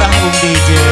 tanggung DJ.